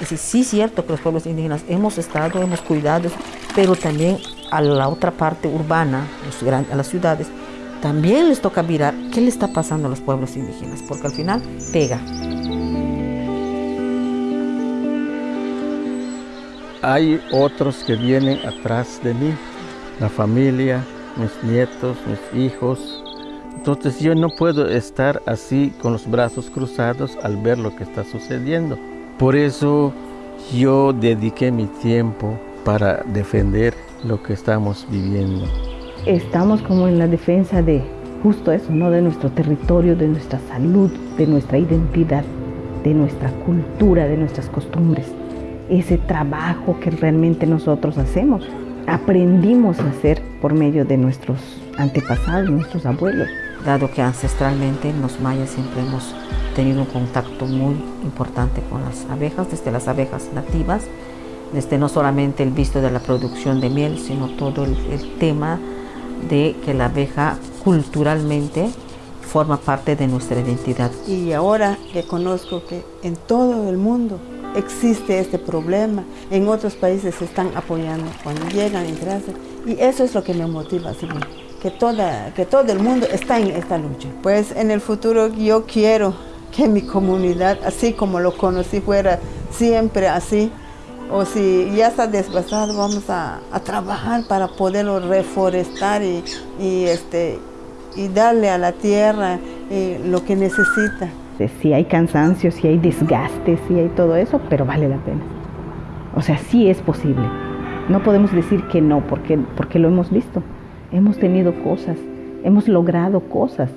Decir, sí es cierto que los pueblos indígenas hemos estado, hemos cuidado, pero también a la otra parte urbana, a las ciudades, también les toca mirar qué le está pasando a los pueblos indígenas, porque al final pega. Hay otros que vienen atrás de mí, la familia, mis nietos, mis hijos. Entonces yo no puedo estar así con los brazos cruzados al ver lo que está sucediendo. Por eso yo dediqué mi tiempo para defender lo que estamos viviendo estamos como en la defensa de justo eso, ¿no? De nuestro territorio, de nuestra salud, de nuestra identidad, de nuestra cultura, de nuestras costumbres. Ese trabajo que realmente nosotros hacemos, aprendimos a hacer por medio de nuestros antepasados, nuestros abuelos. Dado que ancestralmente los mayas siempre hemos tenido un contacto muy importante con las abejas, desde las abejas nativas, desde no solamente el visto de la producción de miel, sino todo el, el tema de que la abeja culturalmente forma parte de nuestra identidad. Y ahora que conozco que en todo el mundo existe este problema, en otros países se están apoyando cuando llegan en clase y eso es lo que me motiva, que, toda, que todo el mundo está en esta lucha. Pues en el futuro yo quiero que mi comunidad, así como lo conocí, fuera siempre así, o si ya está desgastado, vamos a, trabajar para poderlo reforestar y, este, y darle a la tierra eh, lo que necesita. Si hay cansancio, si hay desgaste, si hay todo eso, pero vale la pena. O sea, sí es posible. No podemos decir que no, porque, porque lo hemos visto. Hemos tenido cosas, hemos logrado cosas.